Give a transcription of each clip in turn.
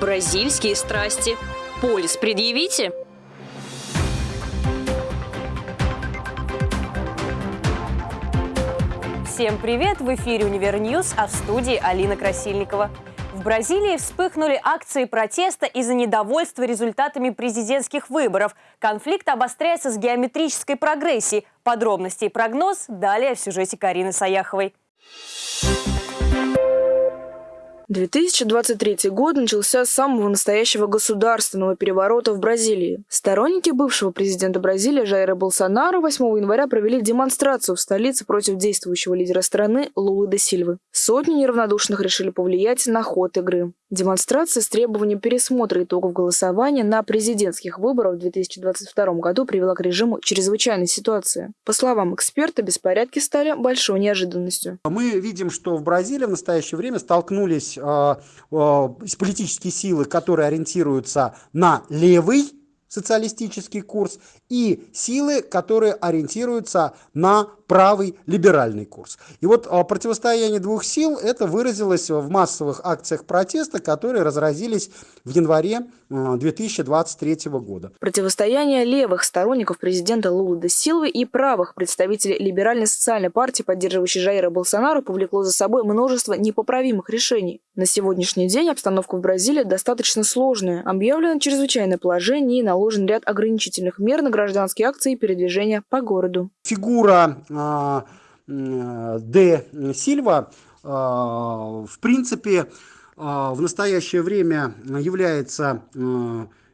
Бразильские страсти. Полис предъявите? Всем привет! В эфире «Универ а в студии Алина Красильникова. В Бразилии вспыхнули акции протеста из-за недовольства результатами президентских выборов. Конфликт обостряется с геометрической прогрессией. Подробности и прогноз далее в сюжете Карины Саяховой. 2023 год начался с самого настоящего государственного переворота в Бразилии. Сторонники бывшего президента Бразилии Жайра Болсонaro 8 января провели демонстрацию в столице против действующего лидера страны Лулы де Сильвы. Сотни неравнодушных решили повлиять на ход игры. Демонстрация с требованием пересмотра итогов голосования на президентских выборах в 2022 году привела к режиму чрезвычайной ситуации. По словам эксперта, беспорядки стали большой неожиданностью. Мы видим, что в Бразилии в настоящее время столкнулись э, э, политические силы, которые ориентируются на левый социалистический курс, и силы, которые ориентируются на правый либеральный курс. И вот а, противостояние двух сил это выразилось в массовых акциях протеста, которые разразились в январе 2023 а, года. Противостояние левых сторонников президента Лулы де Силвы и правых представителей либеральной социальной партии, поддерживающей Жаира Болсонару, повлекло за собой множество непоправимых решений. На сегодняшний день обстановка в Бразилии достаточно сложная. Объявлено чрезвычайное положение и наложен ряд ограничительных мер на гражданские акции и передвижения по городу. Фигура а, Д. Сильва, а, в принципе, а, в настоящее время является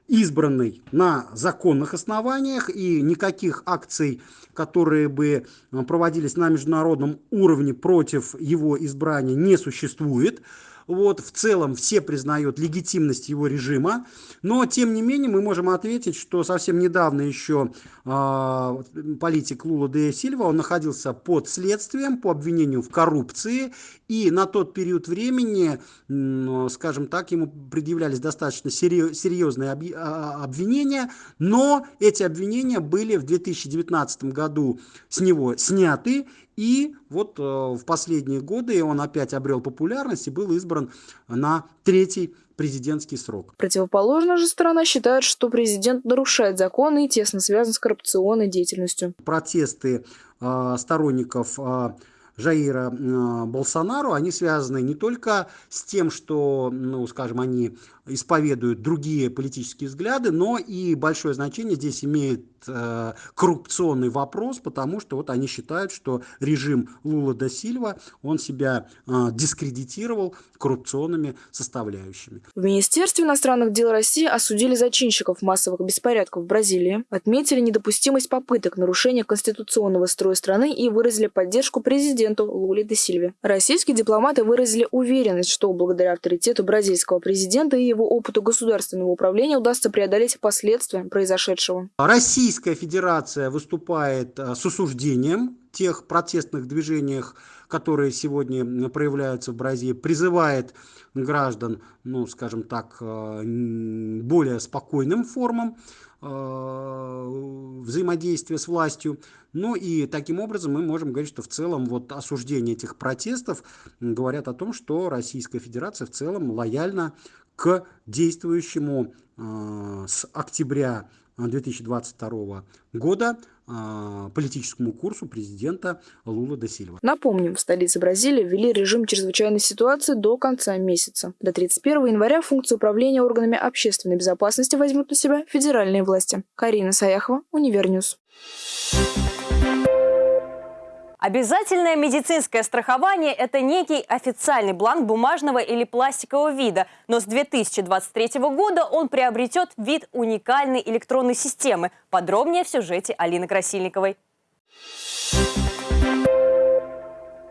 избранный на законных основаниях и никаких акций, которые бы проводились на международном уровне против его избрания не существует. Вот, в целом все признают легитимность его режима, но тем не менее мы можем ответить, что совсем недавно еще э, политик Лула де Сильва, он находился под следствием по обвинению в коррупции, и на тот период времени, э, скажем так, ему предъявлялись достаточно серьезные а, обвинения, но эти обвинения были в 2019 году с него сняты, и вот э, в последние годы он опять обрел популярность и был избран на третий президентский срок. Противоположная же сторона считает, что президент нарушает законы и тесно связан с коррупционной деятельностью. Протесты э, сторонников э, Жаира э, Болсонару, они связаны не только с тем, что, ну, скажем, они исповедуют другие политические взгляды, но и большое значение здесь имеет э, коррупционный вопрос, потому что вот они считают, что режим Лула да Сильва, он себя э, дискредитировал коррупционными составляющими. В Министерстве иностранных дел России осудили зачинщиков массовых беспорядков в Бразилии, отметили недопустимость попыток нарушения конституционного строя страны и выразили поддержку президенту Луле да Сильве. Российские дипломаты выразили уверенность, что благодаря авторитету бразильского президента и его опыту государственного управления удастся преодолеть последствия произошедшего. Российская Федерация выступает э, с осуждением тех протестных движениях, которые сегодня проявляются в Бразилии, призывает граждан, ну, скажем так, э, более спокойным формам э, взаимодействия с властью. Ну и таким образом мы можем говорить, что в целом вот осуждение этих протестов говорят о том, что Российская Федерация в целом лояльна к действующему э, с октября 2022 года э, политическому курсу президента Лула де Сильва. Напомним, в столице Бразилии ввели режим чрезвычайной ситуации до конца месяца. До 31 января функцию управления органами общественной безопасности возьмут на себя федеральные власти. Карина Саяхова, Универ News. Обязательное медицинское страхование – это некий официальный бланк бумажного или пластикового вида, но с 2023 года он приобретет вид уникальной электронной системы. Подробнее в сюжете Алины Красильниковой.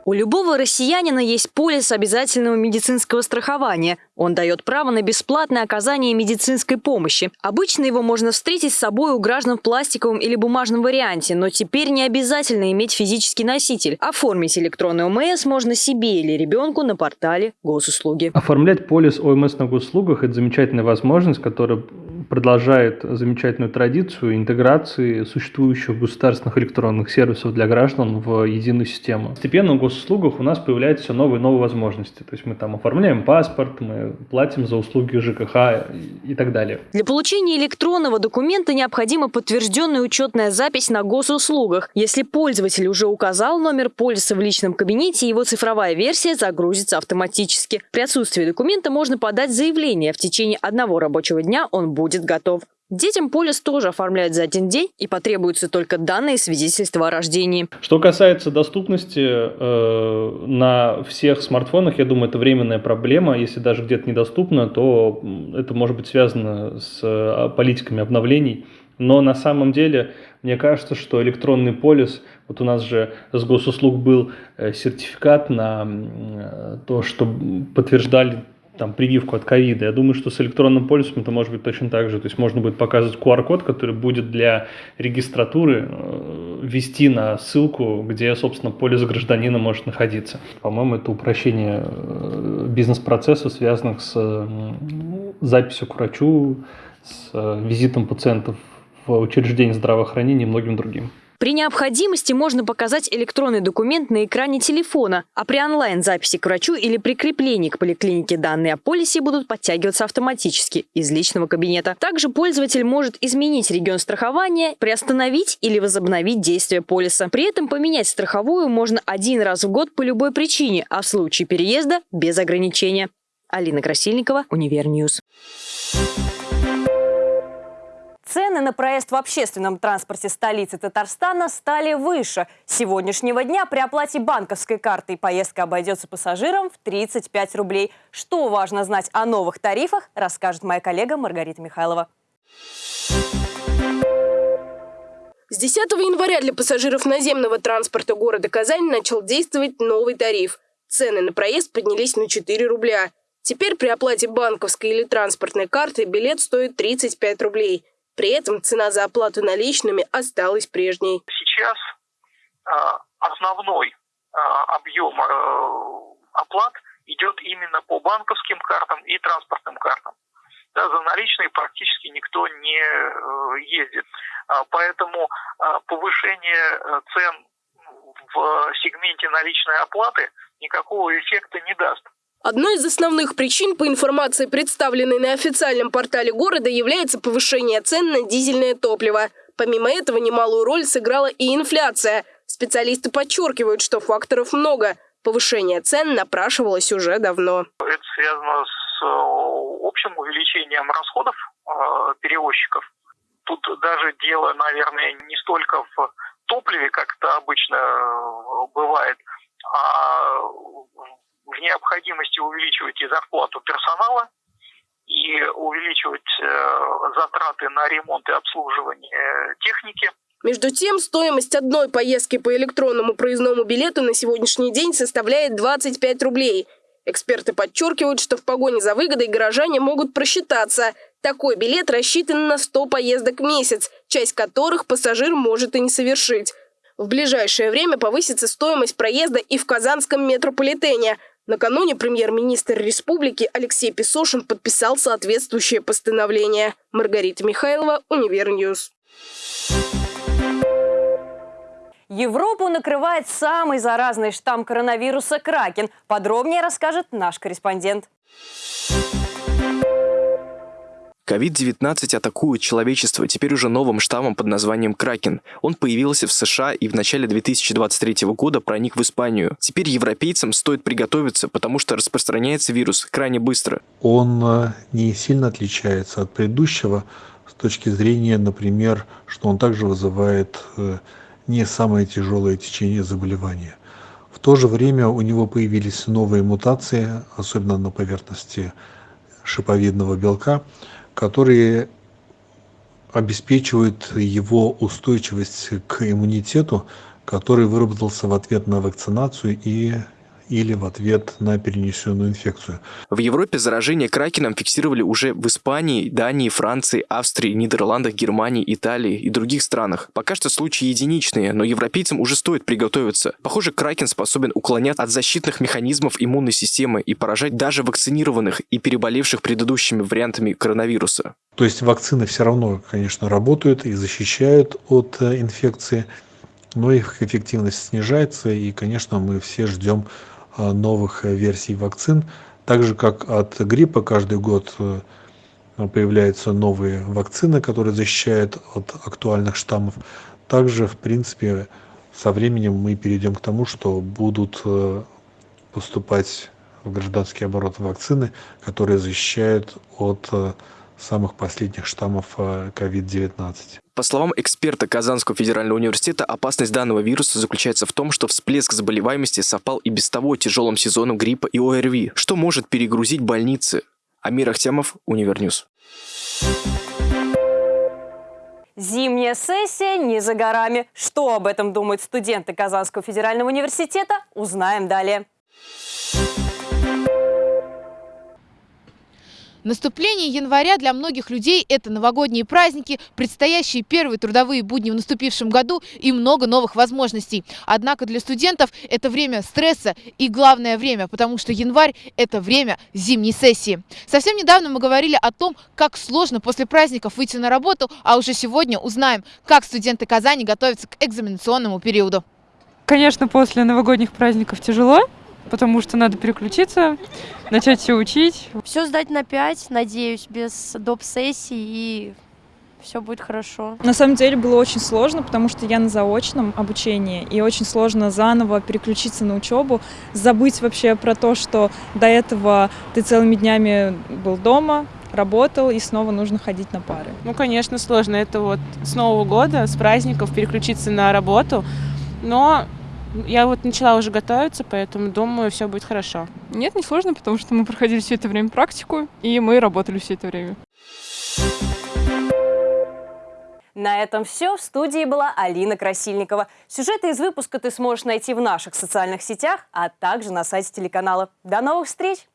У любого россиянина есть полис обязательного медицинского страхования. Он дает право на бесплатное оказание медицинской помощи. Обычно его можно встретить с собой у граждан в пластиковом или бумажном варианте, но теперь не обязательно иметь физический носитель. Оформить электронный ОМС можно себе или ребенку на портале госуслуги. Оформлять полис ОМС на госуслугах – это замечательная возможность, которая продолжает замечательную традицию интеграции существующих государственных электронных сервисов для граждан в единую систему. Постепенно в госуслугах у нас появляются все новые и новые возможности. То есть мы там оформляем паспорт, мы платим за услуги ЖКХ и так далее. Для получения электронного документа необходима подтвержденная учетная запись на госуслугах. Если пользователь уже указал номер полиса в личном кабинете, его цифровая версия загрузится автоматически. При отсутствии документа можно подать заявление. В течение одного рабочего дня он будет готов. Детям полис тоже оформляют за один день и потребуются только данные свидетельства о рождении. Что касается доступности э, на всех смартфонах, я думаю, это временная проблема. Если даже где-то недоступно, то это может быть связано с э, политиками обновлений. Но на самом деле, мне кажется, что электронный полис, вот у нас же с госуслуг был э, сертификат на э, то, что подтверждали там, прививку от ковида. Я думаю, что с электронным полисом это может быть точно так же. То есть можно будет показывать QR-код, который будет для регистратуры э, ввести на ссылку, где, собственно, полис гражданина может находиться. По-моему, это упрощение э, бизнес-процессов, связанных с записью к врачу, с э, визитом пациентов в учреждение здравоохранения и многим другим. При необходимости можно показать электронный документ на экране телефона, а при онлайн-записи к врачу или прикреплении к поликлинике данные о полисе будут подтягиваться автоматически из личного кабинета. Также пользователь может изменить регион страхования, приостановить или возобновить действие полиса. При этом поменять страховую можно один раз в год по любой причине, а в случае переезда – без ограничения. Алина Красильникова, Универ News. Цены на проезд в общественном транспорте столицы Татарстана стали выше. С сегодняшнего дня при оплате банковской картой поездка обойдется пассажирам в 35 рублей. Что важно знать о новых тарифах, расскажет моя коллега Маргарита Михайлова. С 10 января для пассажиров наземного транспорта города Казань начал действовать новый тариф. Цены на проезд поднялись на 4 рубля. Теперь при оплате банковской или транспортной карты билет стоит 35 рублей. При этом цена за оплату наличными осталась прежней. Сейчас а, основной а, объем а, оплат идет именно по банковским картам и транспортным картам. Да, за наличные практически никто не э, ездит. Поэтому повышение э, цен в сегменте наличной оплаты никакого эффекта не даст. Одной из основных причин, по информации, представленной на официальном портале города, является повышение цен на дизельное топливо. Помимо этого, немалую роль сыграла и инфляция. Специалисты подчеркивают, что факторов много. Повышение цен напрашивалось уже давно. Это связано с э, общим увеличением расходов э, перевозчиков. Тут даже дело, наверное, не столько в топливе, как это обычно э, бывает, а в необходимости увеличивать и зарплату персонала, и увеличивать э, затраты на ремонт и обслуживание техники. Между тем, стоимость одной поездки по электронному проездному билету на сегодняшний день составляет 25 рублей. Эксперты подчеркивают, что в погоне за выгодой горожане могут просчитаться. Такой билет рассчитан на 100 поездок в месяц, часть которых пассажир может и не совершить. В ближайшее время повысится стоимость проезда и в Казанском метрополитене – Накануне премьер-министр республики Алексей Песошин подписал соответствующее постановление. Маргарита Михайлова, Универ News. Европу накрывает самый заразный штамм коронавируса Кракен. Подробнее расскажет наш корреспондент. COVID-19 атакует человечество теперь уже новым штаммом под названием Кракен. Он появился в США и в начале 2023 года проник в Испанию. Теперь европейцам стоит приготовиться, потому что распространяется вирус крайне быстро. Он э, не сильно отличается от предыдущего с точки зрения, например, что он также вызывает э, не самое тяжелое течение заболевания. В то же время у него появились новые мутации, особенно на поверхности шиповидного белка, которые обеспечивают его устойчивость к иммунитету, который выработался в ответ на вакцинацию и или в ответ на перенесенную инфекцию. В Европе заражение кракеном фиксировали уже в Испании, Дании, Франции, Австрии, Нидерландах, Германии, Италии и других странах. Пока что случаи единичные, но европейцам уже стоит приготовиться. Похоже, кракен способен уклоняться от защитных механизмов иммунной системы и поражать даже вакцинированных и переболевших предыдущими вариантами коронавируса. То есть вакцины все равно, конечно, работают и защищают от э, инфекции, но их эффективность снижается, и, конечно, мы все ждем новых э, версий вакцин. Так же, как от гриппа каждый год появляются новые вакцины, которые защищают от актуальных штаммов. Также, в принципе, со временем мы перейдем к тому, что будут поступать в гражданский оборот вакцины, которые защищают от самых последних штаммов COVID-19. Э, По словам эксперта Казанского федерального университета, опасность данного вируса заключается в том, что всплеск заболеваемости совпал и без того тяжелым сезоном гриппа и ОРВИ, что может перегрузить больницы. Амир Ахтямов, Универ News. Зимняя сессия не за горами. Что об этом думают студенты Казанского федерального университета, узнаем далее. Наступление января для многих людей – это новогодние праздники, предстоящие первые трудовые будни в наступившем году и много новых возможностей. Однако для студентов это время стресса и главное время, потому что январь – это время зимней сессии. Совсем недавно мы говорили о том, как сложно после праздников выйти на работу, а уже сегодня узнаем, как студенты Казани готовятся к экзаменационному периоду. Конечно, после новогодних праздников тяжело, потому что надо переключиться, начать все учить. Все сдать на 5, надеюсь, без доп. сессий и все будет хорошо. На самом деле было очень сложно, потому что я на заочном обучении, и очень сложно заново переключиться на учебу, забыть вообще про то, что до этого ты целыми днями был дома, работал, и снова нужно ходить на пары. Ну, конечно, сложно. Это вот с Нового года, с праздников переключиться на работу, но я вот начала уже готовиться, поэтому думаю, все будет хорошо. Нет, не сложно, потому что мы проходили все это время практику, и мы работали все это время. На этом все. В студии была Алина Красильникова. Сюжеты из выпуска ты сможешь найти в наших социальных сетях, а также на сайте телеканала. До новых встреч!